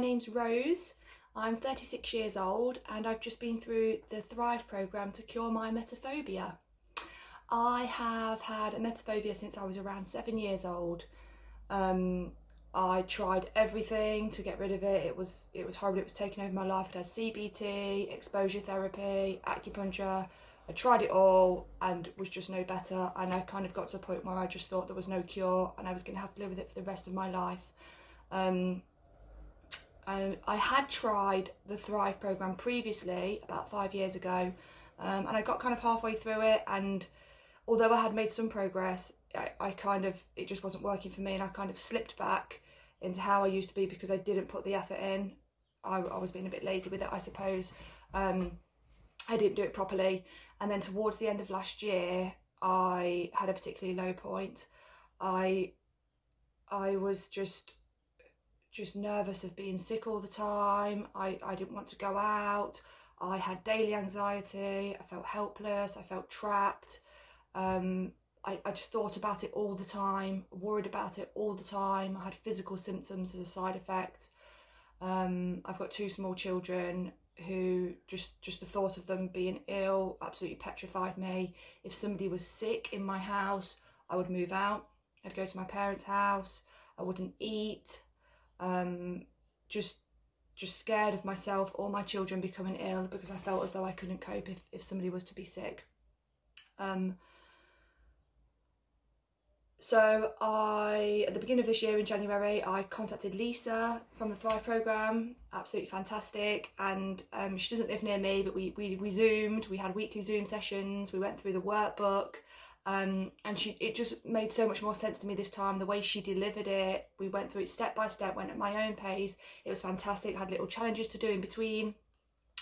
name's Rose. I'm 36 years old and I've just been through the Thrive programme to cure my emetophobia. I have had a emetophobia since I was around seven years old. Um, I tried everything to get rid of it. It was it was horrible. It was taking over my life. I'd had CBT, exposure therapy, acupuncture. I tried it all and was just no better. And I kind of got to a point where I just thought there was no cure and I was going to have to live with it for the rest of my life. Um, and I had tried the Thrive program previously about five years ago, um, and I got kind of halfway through it. And although I had made some progress, I, I kind of it just wasn't working for me, and I kind of slipped back into how I used to be because I didn't put the effort in. I, I was being a bit lazy with it, I suppose. Um, I didn't do it properly, and then towards the end of last year, I had a particularly low point. I I was just just nervous of being sick all the time. I, I didn't want to go out. I had daily anxiety. I felt helpless. I felt trapped. Um, I, I just thought about it all the time, worried about it all the time. I had physical symptoms as a side effect. Um, I've got two small children who just just the thought of them being ill absolutely petrified me. If somebody was sick in my house, I would move out. I'd go to my parents' house. I wouldn't eat. Um, just just scared of myself or my children becoming ill because I felt as though I couldn't cope if, if somebody was to be sick. Um, so I, at the beginning of this year in January, I contacted Lisa from the Thrive programme, absolutely fantastic. And um, she doesn't live near me, but we, we, we Zoomed, we had weekly Zoom sessions, we went through the workbook. Um, and she, it just made so much more sense to me this time, the way she delivered it. We went through it step by step, went at my own pace. It was fantastic, had little challenges to do in between.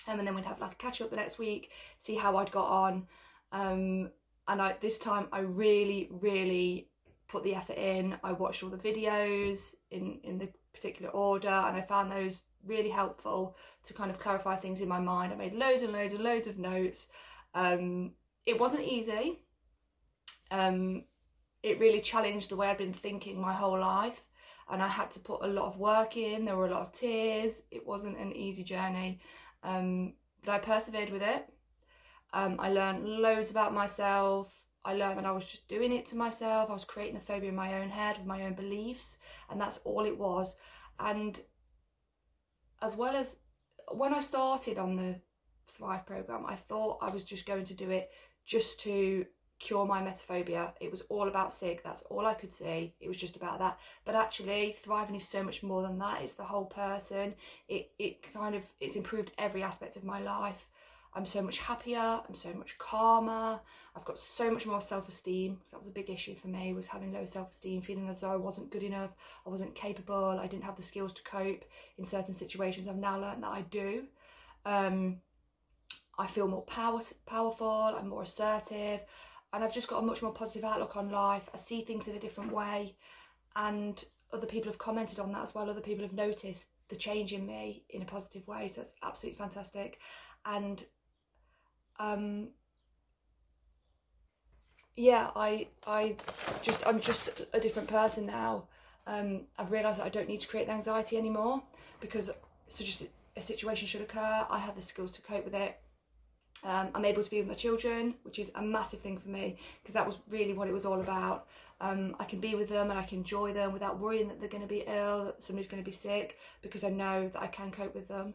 Um, and then we'd have like a catch up the next week, see how I'd got on. Um, and I, this time I really, really put the effort in. I watched all the videos in, in the particular order and I found those really helpful to kind of clarify things in my mind. I made loads and loads and loads of notes. Um, it wasn't easy. Um, it really challenged the way I'd been thinking my whole life and I had to put a lot of work in. There were a lot of tears. It wasn't an easy journey, um, but I persevered with it. Um, I learned loads about myself. I learned that I was just doing it to myself. I was creating the phobia in my own head with my own beliefs, and that's all it was. And as well as when I started on the Thrive program, I thought I was just going to do it just to cure my emetophobia. It was all about SIG. That's all I could see. It was just about that. But actually, thriving is so much more than that. It's the whole person. It it kind of it's improved every aspect of my life. I'm so much happier, I'm so much calmer, I've got so much more self-esteem. That was a big issue for me, was having low self-esteem, feeling as though I wasn't good enough, I wasn't capable, I didn't have the skills to cope in certain situations. I've now learned that I do. Um, I feel more power, powerful, I'm more assertive, and I've just got a much more positive outlook on life. I see things in a different way, and other people have commented on that as well. Other people have noticed the change in me in a positive way, so that's absolutely fantastic. And um, yeah, I I just I'm just a different person now. Um, I've realised that I don't need to create the anxiety anymore because such a situation should occur. I have the skills to cope with it. Um, I'm able to be with my children, which is a massive thing for me because that was really what it was all about. Um, I can be with them and I can enjoy them without worrying that they're going to be ill, that somebody's going to be sick, because I know that I can cope with them.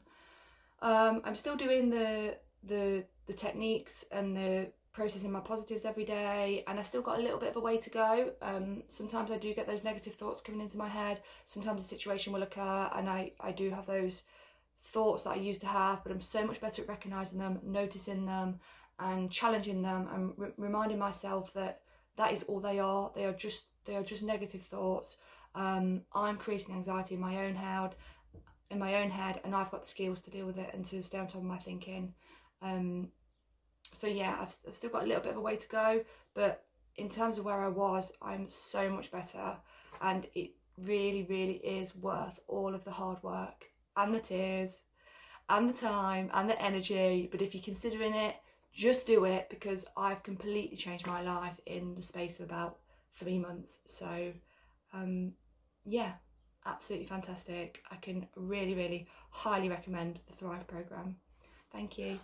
Um, I'm still doing the the the techniques and the processing my positives every day and I still got a little bit of a way to go. Um, sometimes I do get those negative thoughts coming into my head. Sometimes a situation will occur and I, I do have those thoughts that I used to have, but I'm so much better at recognising them, noticing them and challenging them and re reminding myself that that is all they are. They are just they are just negative thoughts. Um, I'm creating anxiety in my own head, in my own head, and I've got the skills to deal with it and to stay on top of my thinking. Um, so yeah, I've, I've still got a little bit of a way to go, but in terms of where I was, I'm so much better, and it really, really is worth all of the hard work and the tears and the time and the energy. But if you're considering it, just do it because I've completely changed my life in the space of about three months. So, um, yeah, absolutely fantastic. I can really, really highly recommend the Thrive program. Thank you.